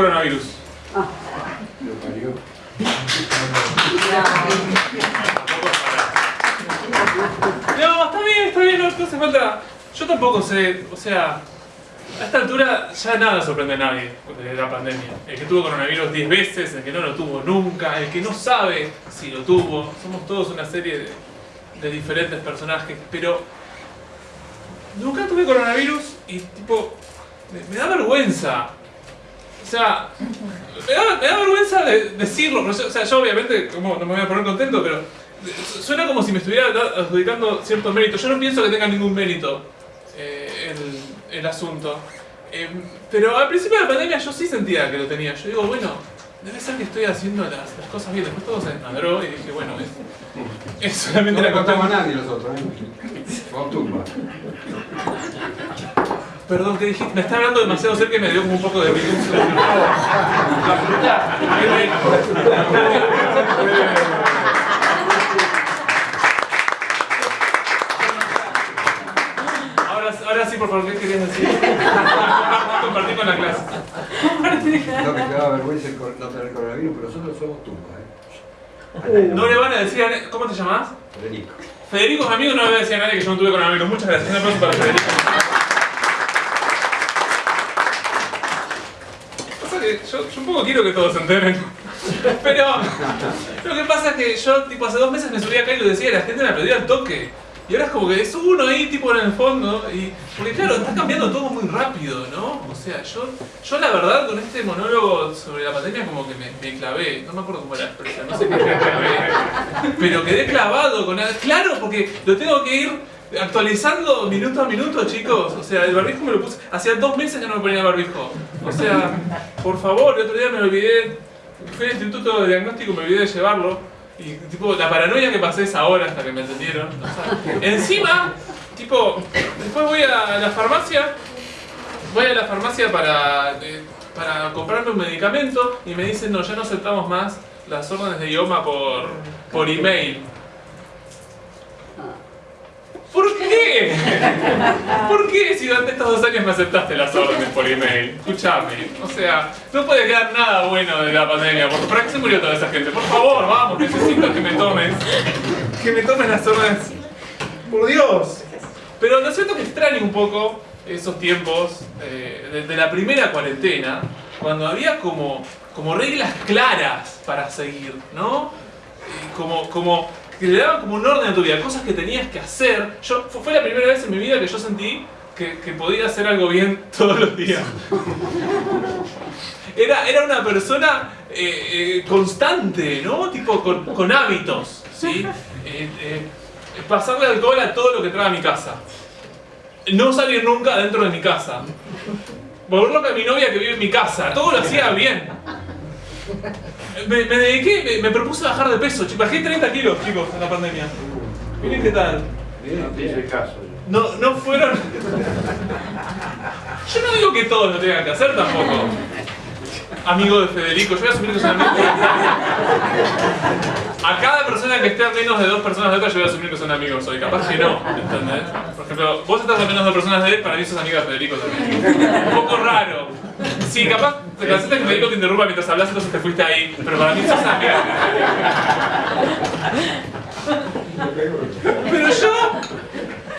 coronavirus. Ah. No, está bien, está bien, no, no hace falta. Yo tampoco sé, o sea, a esta altura ya nada sorprende a nadie de la pandemia. El que tuvo coronavirus 10 veces, el que no lo tuvo nunca, el que no sabe si lo tuvo. Somos todos una serie de, de diferentes personajes, pero nunca tuve coronavirus y tipo, me, me da vergüenza. O sea, me da, me da vergüenza de decirlo, pero yo- o sea, yo obviamente como, no me voy a poner contento, pero suena como si me estuviera adjudicando cierto mérito. Yo no pienso que tenga ningún mérito eh, el, el asunto. Eh, pero al principio de la pandemia yo sí sentía que lo tenía. Yo digo, bueno, debe ser que estoy haciendo las, las cosas bien. Después todo se desmadró y dije, bueno, es, es solamente No la le contamos a constante. nadie nosotros, ¿eh? Perdón, ¿qué dijiste? Me está hablando demasiado cerca y me dio como un poco de virus. Ahora, ahora sí, por favor, ¿qué querías decir? Compartir con la clase. No me quedaba vergüenza el no tener coronavirus, pero nosotros somos tumba, ¿eh? No le van a decir a nadie- ¿Cómo te llamás? Federico. Federico es amigo, no le voy a decir a nadie que yo no tuve coronavirus. Muchas gracias. Un aplauso para Federico. Pasa que yo, un poco quiero que todos se enteren. Pero lo que pasa es que yo, tipo, hace dos meses me subí acá y lo decía y la gente me aplaudía al toque. Y ahora es como que es uno ahí, tipo, en el fondo. Y, porque claro, está cambiando todo muy rápido, ¿no? O sea, yo, yo la verdad con este monólogo sobre la pandemia como que me, me clavé. No me acuerdo cómo era la expresión, no sé qué me clavé. Pero quedé clavado con... Claro, porque lo tengo que ir actualizando minuto a minuto, chicos. O sea, el barbijo me lo puse... Hacía dos meses que no me ponía barbijo. O sea, por favor, el otro día me olvidé. Fui al instituto de diagnóstico me olvidé de llevarlo. Y tipo, la paranoia que pasé es ahora hasta que me entendieron. Encima, tipo, después voy a la farmacia, voy a la farmacia para, para comprarme un medicamento y me dicen, no, ya no aceptamos más las órdenes de idioma por, por email. ¿Por qué? ¿Por qué si durante estos dos años me aceptaste las órdenes por email? Escúchame, o sea, no puede quedar nada bueno de la pandemia. ¿Por ¿Para qué se murió toda esa gente? Por favor, vamos, necesito que me tomes. Que me tomes las órdenes. Por Dios. Pero lo cierto es que extraño un poco esos tiempos eh, de, de la primera cuarentena, cuando había como, como reglas claras para seguir, ¿no? Eh, como, como que le daban como un orden a tu vida, cosas que tenías que hacer. Yo, fu- fue la primera vez en mi vida que yo sentí que, que podía hacer algo bien todos los días. Era, era una persona eh, eh, constante, ¿no? Tipo con, con hábitos, ¿sí? Eh, eh, pasarle alcohol a todo lo que trae a mi casa. No salir nunca dentro de mi casa. Volver loca a mi novia que vive en mi casa. Todo lo hacía bien. Me, me dediqué, me, me propuse bajar de peso. Bajé 30 kilos, chicos, en la pandemia. Miren qué tal. No. No, fueron... Yo no digo que todos lo tengan que hacer tampoco. Amigo de Federico, yo voy a asumir que soy amigo. A cada persona que esté a menos de dos personas de otra, yo voy a asumir que son amigos hoy. Capaz que no, ¿entendés? Por ejemplo, vos estás a menos de dos personas de él, para mí sos amigo de Federico también. Un poco raro. Sí, capaz te cansaste que Federico te interrumpa mientras hablas, entonces te fuiste ahí. Pero para mí de Federico. Pero yo...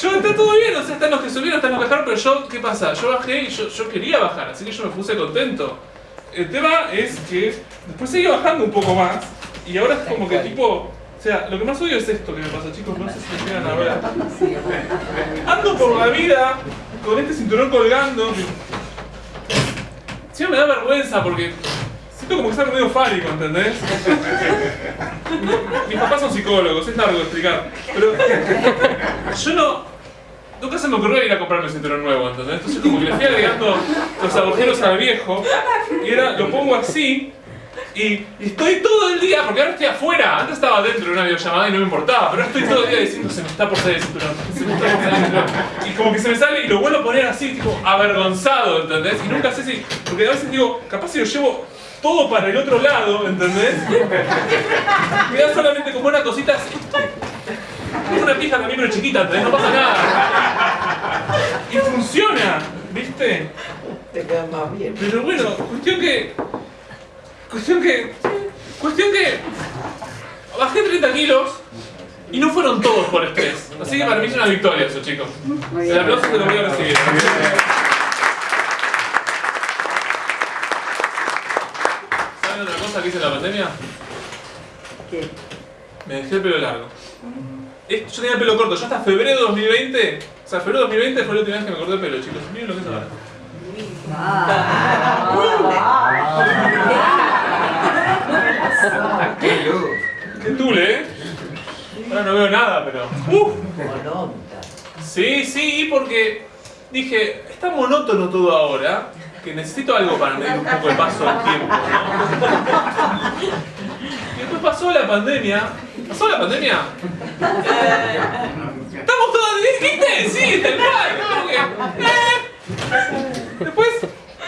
Yo está todo bien, o sea, están los que subieron, están los que bajaron, pero yo, ¿qué pasa? Yo bajé y yo, yo quería bajar, así que yo me puse contento. El tema es que después seguí bajando un poco más y ahora es como que tipo... O sea, lo que más odio es esto que me pasa, chicos, no sé si me llegan a ver. Ando por la vida con este cinturón colgando. Sí, me da vergüenza porque siento como que es algo medio fálico, ¿entendés? Mis papás son psicólogos, es largo explicar. Pero yo no. Nunca se me ocurrió ir a comprarme un cinturón nuevo, ¿entendés? Entonces como que le fui agregando los agujeros al viejo y ahora lo pongo así y, y estoy todo el día, porque ahora estoy afuera, antes estaba dentro de una videollamada y no me importaba, pero estoy todo el día diciendo se me está por salir el cinturón, se me está por salir el cinturón. Y como que se me sale y lo vuelvo a poner así, tipo avergonzado, ¿entendés? Y nunca sé si, porque a veces digo, capaz si lo llevo todo para el otro lado, ¿entendés? Me da solamente como una cosita así. Es una pija también, pero chiquita, ¿entendés? No pasa nada. Y funciona, ¿viste? Te queda más bien. Pero bueno, cuestión que Cuestión que. Cuestión que. Bajé 30 kilos y no fueron todos por estrés. Así que para mí es una victoria eso, chicos. El aplauso te lo voy a recibir. ¿Saben otra cosa que hice en la pandemia? ¿Qué? Me dejé el pelo largo. Yo tenía el pelo corto, yo hasta febrero de 2020, o sea, febrero de 2020 fue la última vez que me corté el pelo, chicos. Miren lo que es ahora. ¡Qué tule, ¿eh? Ahora no veo nada, pero... ¡Uf! Mononta. Sí, sí, porque dije, está monótono todo ahora, que necesito algo para medir un poco el paso del tiempo, ¿no? Y después pasó la pandemia. ¿Pasó la pandemia? Eh, Estamos todos... ¿Viste? Sí, tal cual. eh. Después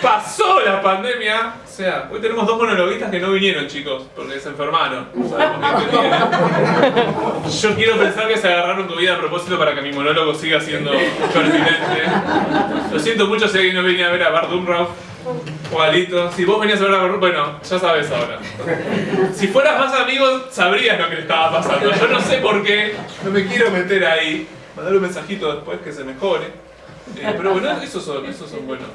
pasó la pandemia. O sea, hoy tenemos dos monologuistas que no vinieron, chicos, porque se enfermaron. Yo quiero pensar que se agarraron comida a propósito para que mi monólogo siga siendo pertinente. Lo siento mucho si alguien no venía a ver a Bart Lito. Si vos venías a ver a Bart bueno, ya sabes ahora. Si fueras más amigos, sabrías lo que le estaba pasando. Yo no sé por qué, no me quiero meter ahí. Mandar un mensajito después que se mejore. Eh, pero bueno, esos son, esos son buenos.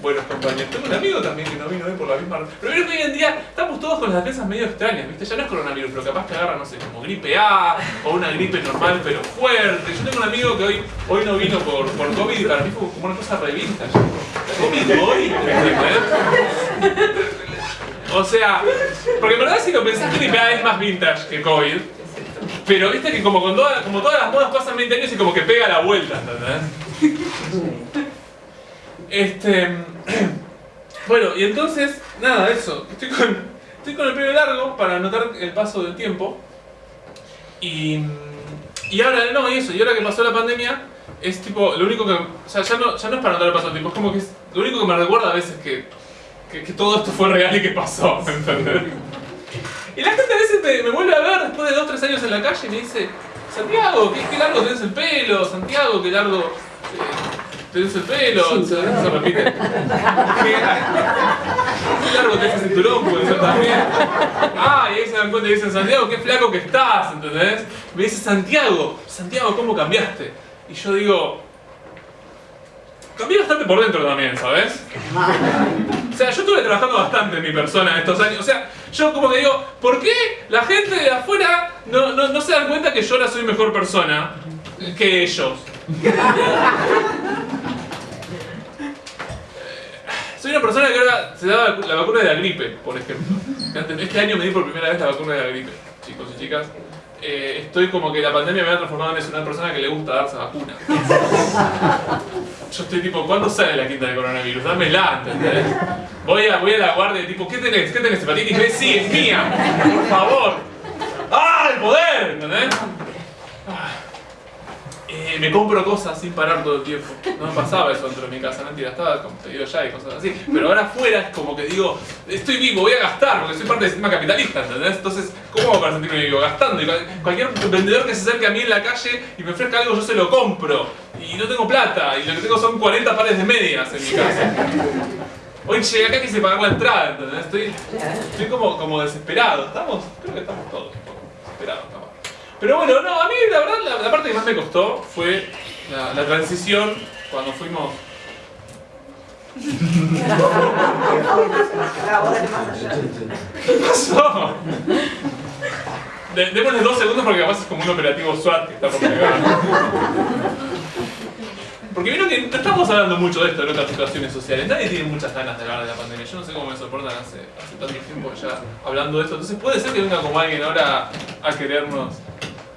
Buenos compañeros. Tengo un amigo también que no vino hoy por la misma razón. Pero que hoy en día estamos todos con las defensas medio extrañas, ¿viste? Ya no es coronavirus, pero capaz que agarra, no sé, como gripe A o una gripe normal pero fuerte. Yo tengo un amigo que hoy, hoy no vino por, por COVID y para mí fue como una cosa re vintage. ¿COVID hoy? O sea, porque en verdad si lo pensás gripe A es más vintage que COVID. Pero viste que como, con toda- como todas las modas pasan 20 años y como que pega la vuelta, ¿entendés? Este. Bueno, y entonces, nada, eso. Estoy con, estoy con el pelo largo para notar el paso del tiempo. Y. Y ahora, no, y eso, y ahora que pasó la pandemia, es tipo, lo único que. Ya no, ya no es para notar el paso del tiempo, es como que es. Lo único que me recuerda a veces que. que, todo esto fue real y que pasó, ¿entendés? Y la gente a veces me, me vuelve a ver después de 2 3 años en la calle y me dice, Santiago, qué, qué largo tenés el pelo, Santiago, qué largo eh, tenés el pelo, se, se repite. Qué, qué largo tenés el cinturón, puede ser también. Ah, y ahí se dan cuenta y dicen, Santiago, qué flaco que estás, ¿entendés? Me dice, Santiago, Santiago, ¿cómo cambiaste? Y yo digo, cambié bastante por dentro también, ¿sabes? O sea, yo estuve trabajando bastante en mi persona estos años. O sea, yo como que digo, ¿por qué la gente de afuera no, no, no se dan cuenta que yo ahora soy mejor persona que ellos? Soy una persona que ahora se da la vacuna de la gripe, por ejemplo. Este año me di por primera vez la vacuna de la gripe, chicos y chicas. Eh, estoy como que la pandemia me ha transformado en una persona que le gusta darse vacuna. Yo estoy tipo, ¿cuándo sale la quinta de coronavirus? Dámela, ¿entendés? Voy a, voy a la guardia y tipo, ¿qué tenés? ¿Qué tenés? ¿Hepatitis B? Sí, es mía. Por favor. ¡Ah, el poder! ¿Entendés? Eh, me compro cosas sin parar todo el tiempo. No me pasaba eso dentro de mi casa, mentira, estaba con pedido ya y cosas así. Pero ahora afuera es como que digo, estoy vivo, voy a gastar, porque soy parte del sistema capitalista, ¿entendés? Entonces, ¿cómo para sentirme vivo? Gastando. Y cual- cualquier vendedor que se acerque a mí en la calle y me ofrezca algo, yo se lo compro. Y no tengo plata, y lo que tengo son 40 pares de medias en mi casa. Hoy llegué acá y quise pagar la entrada, ¿entendés? Estoy, estoy como, como desesperado. Estamos, creo que estamos todos un poco desesperados, capaz. Pero bueno, no, a mí la verdad la, parte que más me costó fue la, transición cuando fuimos... ¿Qué pasó? De- démosle dos segundos porque además es como un operativo SWAT que está por llegar. Porque vieron que estamos hablando mucho de esto en otras situaciones sociales. Nadie tiene muchas ganas de hablar de la pandemia. Yo no sé cómo me soportan hace tanto tiempo ya hablando de esto. Entonces puede ser que venga como alguien ahora a querernos,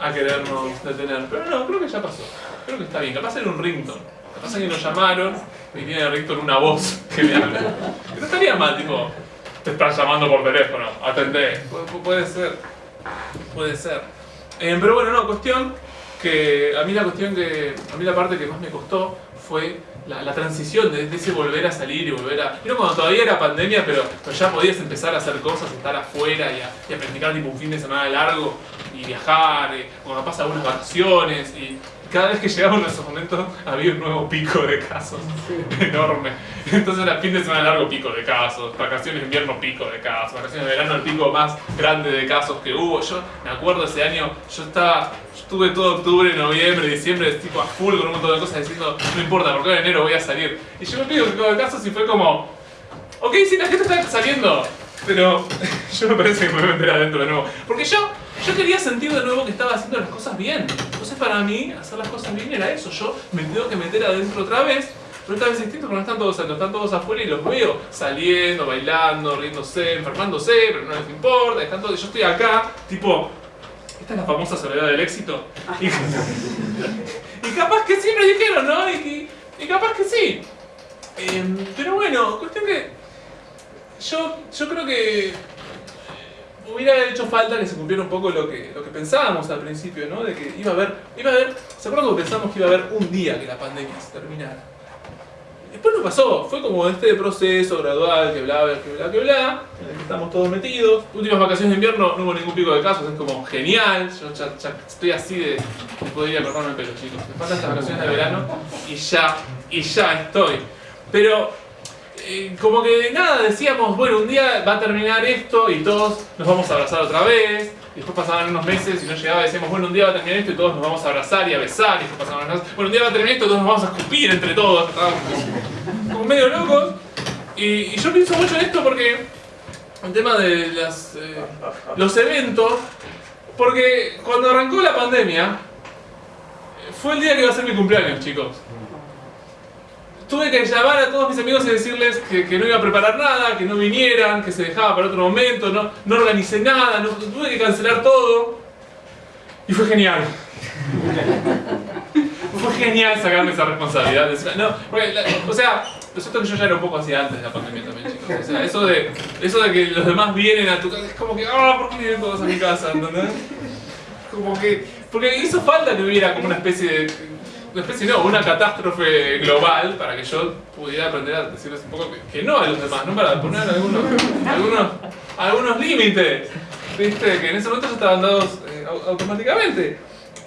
a querernos detener. Pero no, creo que ya pasó. Creo que está bien. Capaz era un ringtone. Capaz alguien lo llamaron y tiene el ringtone una voz que le habla. Que no estaría mal, tipo, te están llamando por teléfono, atendé. Pu- pu- puede ser. Puede ser. Eh, pero bueno, no, cuestión que a mí la cuestión que a mí la parte que más me costó fue la, la transición de, de ese volver a salir y volver a Vieron cuando todavía era pandemia pero, pero ya podías empezar a hacer cosas estar afuera y a, y a practicar tipo un fin de semana largo y viajar eh, o capaz algunas vacaciones y cada vez que llegamos a esos momentos había un nuevo pico de casos Sí. enorme. Entonces era fin de semana largo pico de casos, vacaciones de invierno pico de casos, vacaciones de verano el pico más grande de casos que hubo. Yo me acuerdo ese año, yo estaba, yo estuve todo octubre, noviembre, diciembre, tipo a full con un montón de cosas diciendo, no importa, porque en enero voy a salir. Y yo me pido pico de casos y fue como, ok, sí, la gente está saliendo, pero yo me parece que me voy a meter adentro de nuevo. Porque yo, yo quería sentir de nuevo que estaba haciendo las cosas bien. Entonces para mí, hacer las cosas bien era eso. Yo me tengo que meter adentro otra vez. Pero esta vez es distinto porque no están todos adentro, están todos afuera y los veo saliendo, bailando, riéndose, enfermándose, pero no les importa, están todos, yo estoy acá, tipo, esta es la famosa soledad del éxito. Y, y capaz que sí me dijeron, ¿no? Y, y- y capaz que sí. Em, pero bueno, cuestión que yo, yo creo que hubiera hecho falta que se cumpliera un poco lo que, lo que pensábamos al principio, ¿no? De que iba a haber, iba a haber, ¿se acuerdan que pensamos que iba a haber un día que la pandemia se terminara? Después no pasó, fue como este proceso gradual, que bla, que bla, que bla, en el que estamos todos metidos. Últimas vacaciones de invierno no hubo ningún pico de casos, es como genial, yo ya, estoy así de, de cortarme el pelo, chicos. Me faltan las vacaciones de verano y ya, y ya estoy. Pero como que nada, decíamos, bueno, un día va a terminar esto y todos nos vamos a abrazar otra vez. Después pasaban unos meses y no llegaba decíamos, bueno, un día va a terminar esto y todos nos vamos a abrazar y a besar. Y después pasaban unos bueno, un día va a terminar esto y todos nos vamos a escupir entre todos. Estábamos como, medio locos. Y, yo pienso mucho en esto porque el tema de las, eh, los eventos, porque cuando arrancó la pandemia, fue el día que iba a ser mi cumpleaños, chicos tuve que llamar a todos mis amigos y decirles que, no iba a preparar nada, que no vinieran, que se dejaba para otro momento, no, no organicé nada, tuve que cancelar todo. Y fue genial. fue genial sacarme esa responsabilidad. No, o sea, lo cierto que yo ya era un poco así antes de la pandemia también, chicos. O sea, eso de, eso de que los demás vienen a tu casa, es como que, ah, ¿por qué vienen todos a mi casa? ¿Entendés? Como que, porque hizo falta que hubiera como una especie de, una especie no, una catástrofe global para que yo pudiera aprender a decirles un poco que, no a los demás, ¿no? Para poner algunos, algunos, algunos límites, ¿viste? Que en ese momento ya estaban dados eh, au- automáticamente.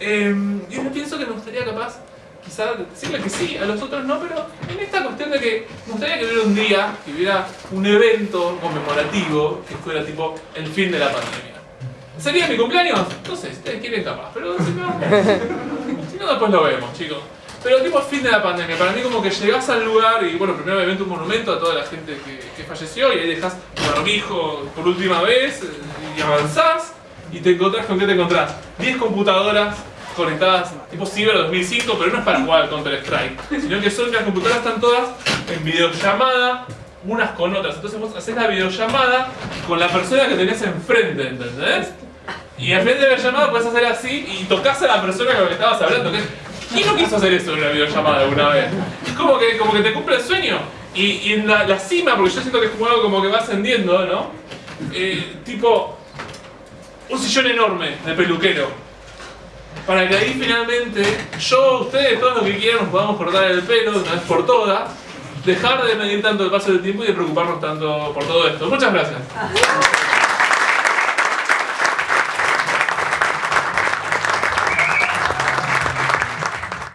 Eh, y yo pienso que me gustaría capaz, quizás decirle que sí, a los otros no, pero en esta cuestión de que me gustaría que hubiera un día, que hubiera un evento conmemorativo que fuera tipo el fin de la pandemia. ¿Sería mi cumpleaños? No sé, si ustedes quieren capaz, pero si no, no después lo vemos, chicos. Pero tipo fin de la pandemia, para mí como que llegás al lugar y bueno, primero obviamente un monumento a toda la gente que, falleció y ahí dejas barbijo por última vez eh, y avanzás y te encontrás con qué te encontrás. 10 computadoras conectadas tipo Ciber 2005, pero no es para jugar Counter Strike, sino que son que las computadoras están todas en videollamada unas con otras. Entonces vos haces la videollamada con la persona que tenés enfrente, ¿entendés? Y al final de la llamada puedes hacer así y tocas a la persona con la que estabas hablando. que- ¿Quién no quiso hacer eso en una videollamada alguna vez? Es como que, como que te cumple el sueño. Y, y en la, la cima, porque yo siento que es como algo como que va ascendiendo, ¿no? Eh, tipo, un sillón enorme de peluquero. Para que ahí finalmente yo, ustedes, todos los que quieran, nos podamos cortar el pelo de una vez por todas. Dejar de medir tanto el paso del tiempo y de preocuparnos tanto por todo esto. Muchas gracias.